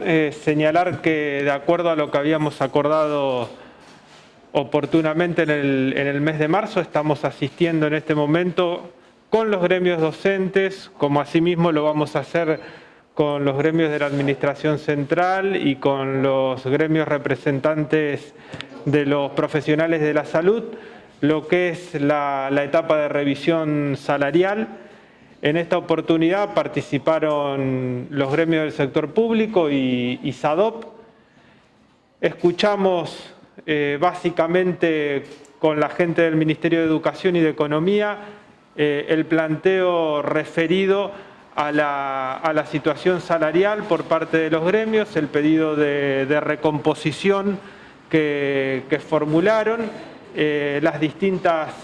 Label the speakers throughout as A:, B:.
A: Eh, señalar que de acuerdo a lo que habíamos acordado oportunamente en el, mes de marzo, estamos asistiendo en este momento con los gremios docentes, como asimismo lo vamos a hacer con los gremios de la Administración Central y con los gremios representantes de los profesionales de la salud, lo que es la etapa de revisión salarial. En esta oportunidad participaron los gremios del sector público y, SADOP. Escuchamos eh, básicamente con la gente del Ministerio de Educación y de Economía eh, el planteo referido a la, situación salarial por parte de los gremios, el pedido de, recomposición que, formularon, eh, las distintas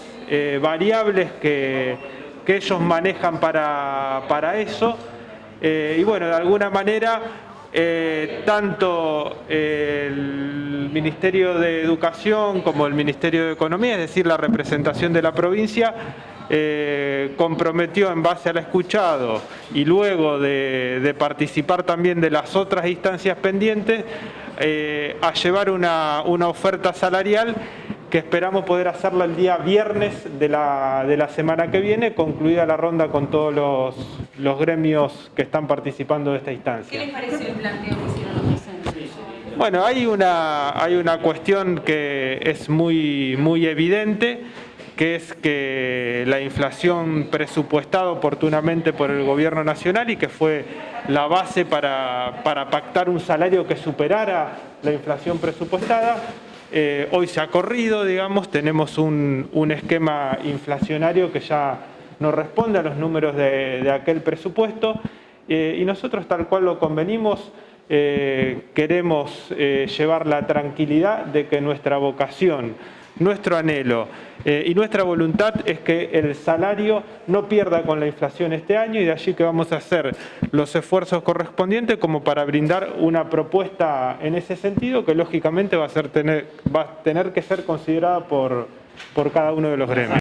A: variables que, que, ellos manejan para, para eso. Eh, y bueno, de alguna manera, eh, tanto el Ministerio de Educación como el Ministerio de Economía, es decir, la representación de la provincia, eh, comprometió en base al escuchado y luego de, participar también de las otras instancias pendientes a llevar una, una, oferta salarial que esperamos poder hacerla el día viernes de la, de la semana que viene, concluida la ronda con todos los, los gremios que están participando de esta instancia.
B: ¿Qué les pareció el planteo que hicieron los docentes?
A: Bueno, hay una, hay una cuestión que es muy, muy evidente, que es que la inflación presupuestada oportunamente por el gobierno nacional y que fue la base para, para pactar un salario que superara la inflación presupuestada, eh, hoy se ha corrido, digamos, tenemos un, esquema inflacionario que ya no responde a los números de, aquel presupuesto. Eh, y nosotros tal cual lo convenimos, eh, queremos llevar la tranquilidad de que nuestra vocación nuestro anhelo eh, y nuestra voluntad es que el salario no pierda con la inflación este año y de allí que vamos a hacer los esfuerzos correspondientes como para brindar una propuesta en ese sentido que lógicamente va a, ser tener, va a tener que ser considerada por, por cada uno de los gremios.